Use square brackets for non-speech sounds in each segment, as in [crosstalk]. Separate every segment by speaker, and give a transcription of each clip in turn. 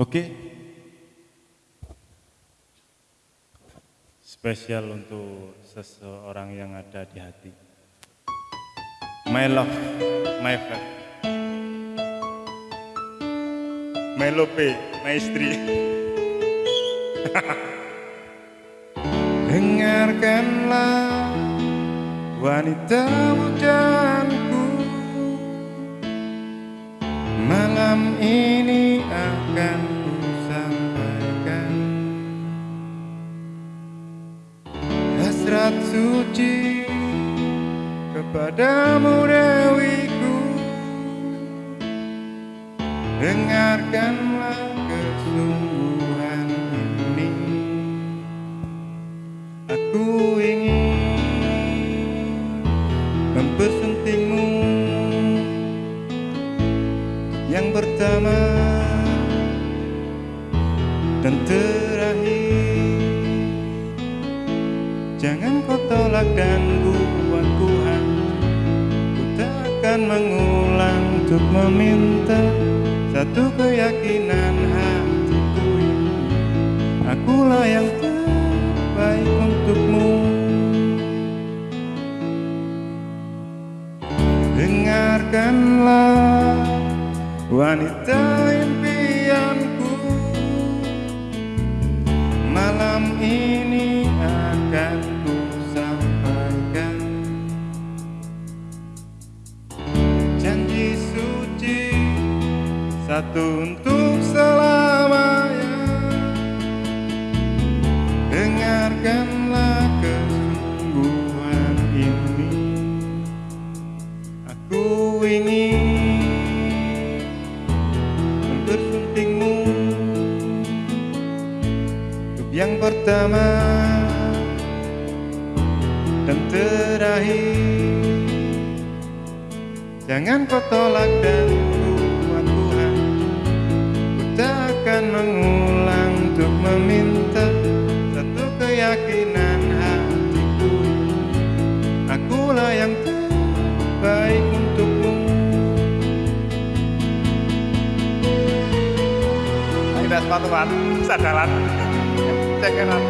Speaker 1: Oke. Spesial untuk seseorang yang ada di hati. My love, my friend. My lope, my istri. [laughs] Dengarkanlah wanita mudaanku suci kepadamu Dewiku Dengarkanlah kesungguhan ini. Aku ingin mempersuntingmu yang pertama dan terakhir. Jangan kau tolak dan buat ku Ku tak akan mengulang untuk meminta Satu keyakinan hatiku ini. Akulah yang terbaik untukmu. Dengarkanlah wanita impianku. Malam ini akan satu untuk selamanya. Dengarkanlah kesungguhan ini. Aku ingin mempersuntingmu Untuk yang pertama dan terakhir. Jangan kau tolak dan mengulang untuk meminta Satu keyakinan hatiku. Akulah yang terbaik untukmu.
Speaker 2: Ayo sepatuan, sadalan, cekeran.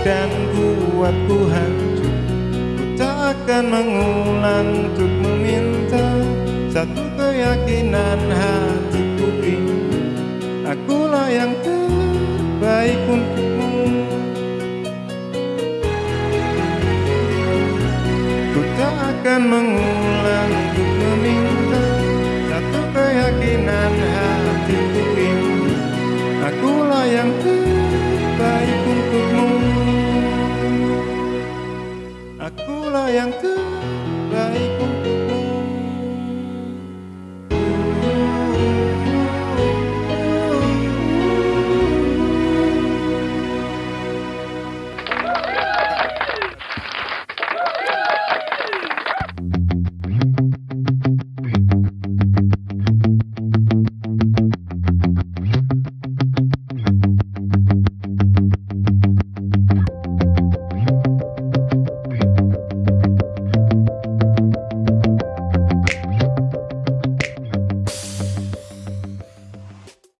Speaker 1: Dan buatku hancur. Ku tak akan mengulang untuk meminta Satu keyakinan hatiku ini Akulah yang terbaik untukmu. Ku tak akan mengulang 那样的